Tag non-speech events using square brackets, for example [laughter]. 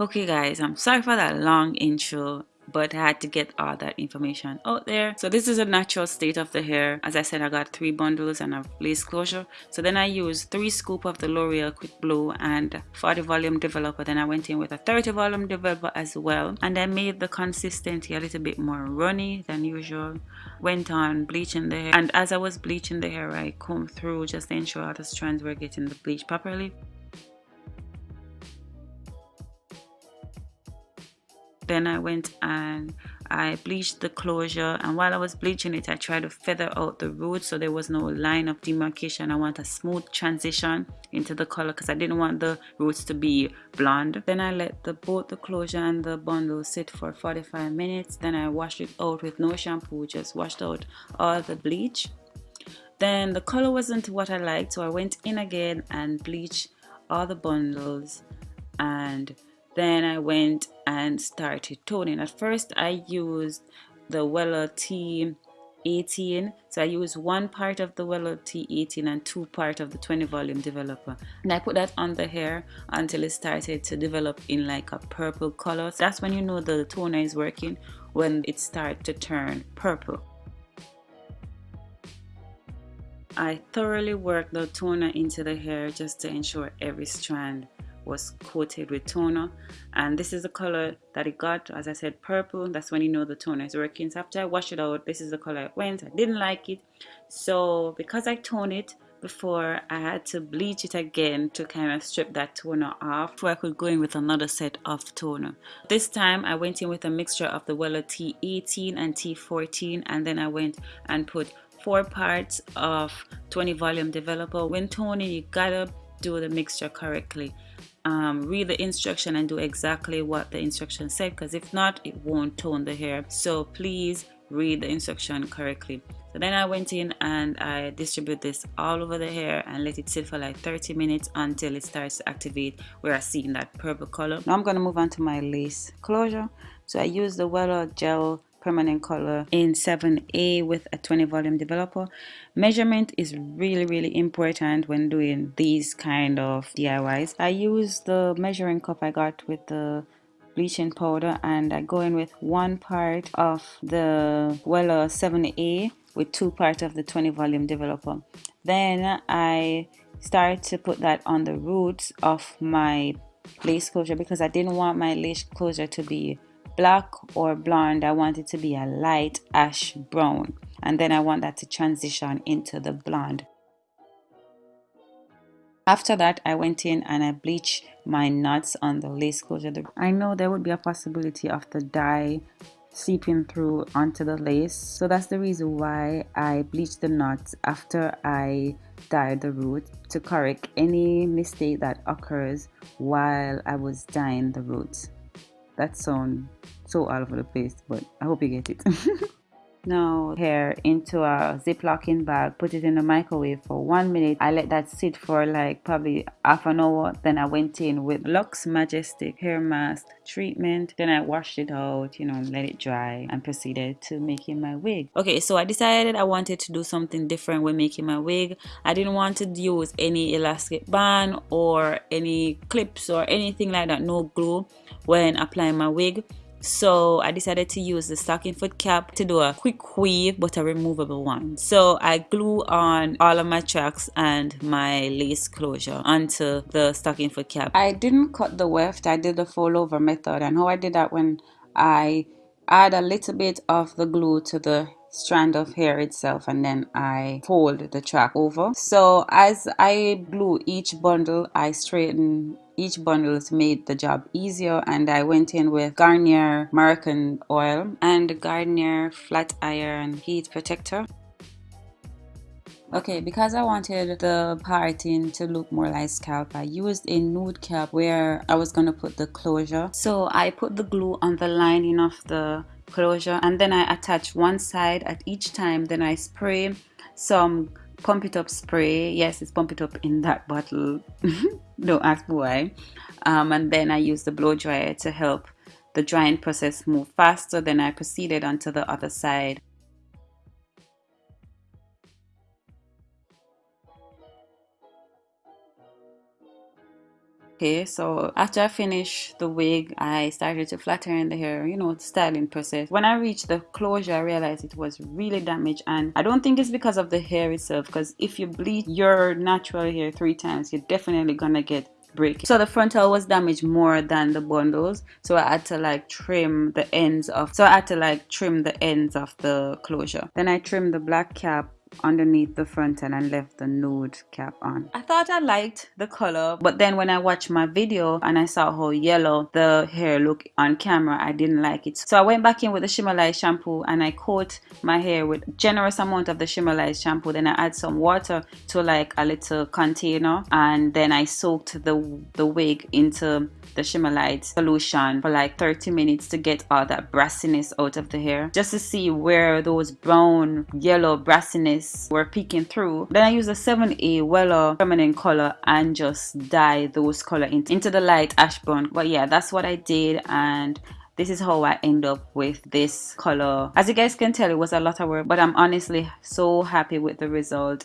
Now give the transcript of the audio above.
Okay guys, I'm sorry for that long intro but I had to get all that information out there. So this is a natural state of the hair. As I said, I got three bundles and a lace closure. So then I used three scoop of the L'Oreal Quick Blue and 40 volume developer. Then I went in with a 30 volume developer as well. And I made the consistency a little bit more runny than usual. Went on bleaching the hair. And as I was bleaching the hair, I combed through just to ensure all the strands were getting the bleach properly. Then I went and I bleached the closure and while I was bleaching it I tried to feather out the roots so there was no line of demarcation. I want a smooth transition into the color because I didn't want the roots to be blonde. Then I let the both the closure and the bundle sit for 45 minutes. Then I washed it out with no shampoo just washed out all the bleach. Then the color wasn't what I liked so I went in again and bleached all the bundles and then I went and started toning. At first I used the Wella T18 so I used one part of the Wella T18 and two part of the 20 volume developer. And I put that on the hair until it started to develop in like a purple color. So that's when you know the toner is working when it starts to turn purple. I thoroughly worked the toner into the hair just to ensure every strand was coated with toner. And this is the color that it got. As I said purple that's when you know the toner is working. So after I wash it out this is the color it went. I didn't like it. So because I toned it before I had to bleach it again to kind of strip that toner off before I could go in with another set of toner. This time I went in with a mixture of the Wella T18 and T14 and then I went and put four parts of 20 volume developer. When toning you gotta do the mixture correctly. Um, read the instruction and do exactly what the instruction said because if not it won't tone the hair. So please read the instruction correctly. So then I went in and I distribute this all over the hair and let it sit for like 30 minutes until it starts to activate where I see in that purple color. Now I'm going to move on to my lace closure. So I use the Wella gel permanent color in 7a with a 20 volume developer. Measurement is really really important when doing these kind of DIYs I use the measuring cup I got with the bleaching powder and I go in with one part of the Wella 7a with two parts of the 20 volume developer. Then I start to put that on the roots of my lace closure because I didn't want my lace closure to be black or blonde I want it to be a light ash brown. And then I want that to transition into the blonde. After that I went in and I bleached my knots on the lace closure I know there would be a possibility of the dye seeping through onto the lace. So that's the reason why I bleached the knots after I dyed the root to correct any mistake that occurs while I was dyeing the roots that sounds so all over the place but i hope you get it [laughs] now hair into a ziploc bag put it in the microwave for one minute. I let that sit for like probably half an hour. Then i went in with lux majestic hair mask treatment. Then i washed it out you know let it dry and proceeded to making my wig. Okay so i decided i wanted to do something different when making my wig. I didn't want to use any elastic band or any clips or anything like that. No glue when applying my wig so I decided to use the stocking foot cap to do a quick weave but a removable one. So I glue on all of my tracks and my lace closure onto the stocking foot cap. I didn't cut the weft. I did the fold over method. And how I did that when I add a little bit of the glue to the strand of hair itself and then I fold the track over so as I glue each bundle I straighten each bundle made the job easier and I went in with Garnier Moroccan oil and Garnier flat iron heat protector Okay, because I wanted the parting to look more like scalp, I used a nude cap where I was going to put the closure. So I put the glue on the lining of the closure and then I attach one side at each time. Then I spray some pump it up spray. Yes it's pump it up in that bottle. [laughs] Don't ask why. Um, and then I use the blow dryer to help the drying process move faster. Then I proceeded onto the other side Okay, so after I finished the wig, I started to flatten in the hair, you know, styling process. When I reached the closure, I realized it was really damaged and I don't think it's because of the hair itself because if you bleach your natural hair three times, you're definitely gonna get break so the frontal was damaged more than the bundles so i had to like trim the ends of so i had to like trim the ends of the closure then i trimmed the black cap underneath the frontal and I left the nude cap on. I thought I liked the color but then when I watched my video and I saw how yellow the hair looked on camera I didn't like it. So I went back in with the Shimmerlite shampoo and I coat my hair with generous amount of the Shimmerlite shampoo then I add some water to like a little container and then I soaked the, the wig into the Shimmerlite solution for like 30 minutes to get all that brassiness out of the hair just to see where those brown yellow brassiness were peeking through. Then I use a 7A Wella feminine color and just dye those color into the light ash brown. But yeah, that's what I did and this is how I end up with this color. As you guys can tell, it was a lot of work, but I'm honestly so happy with the result.